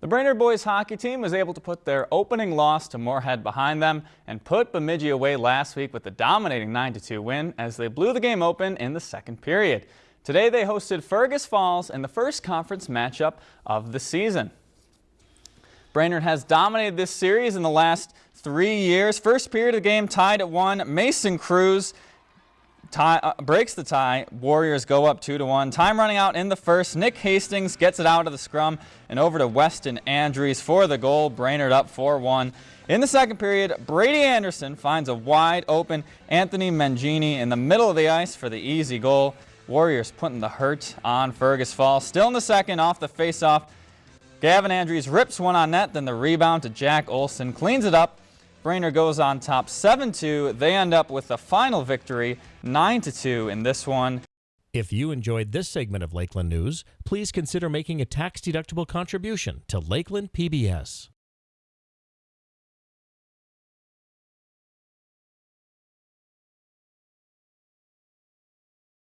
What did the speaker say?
The Brainerd boys hockey team was able to put their opening loss to Moorhead behind them and put Bemidji away last week with a dominating 9-2 win as they blew the game open in the second period. Today they hosted Fergus Falls in the first conference matchup of the season. Brainerd has dominated this series in the last three years. First period of the game tied at one. Mason Cruz Tie, uh, breaks the tie. Warriors go up 2 to 1. Time running out in the first. Nick Hastings gets it out of the scrum and over to Weston Andrews for the goal. Brainerd up 4 1. In the second period, Brady Anderson finds a wide open Anthony Mangini in the middle of the ice for the easy goal. Warriors putting the hurt on Fergus Falls. Still in the second, off the faceoff. Gavin Andrews rips one on net, then the rebound to Jack Olson. Cleans it up Brainerd goes on top 7-2. They end up with the final victory 9-2 in this one. If you enjoyed this segment of Lakeland News, please consider making a tax-deductible contribution to Lakeland PBS.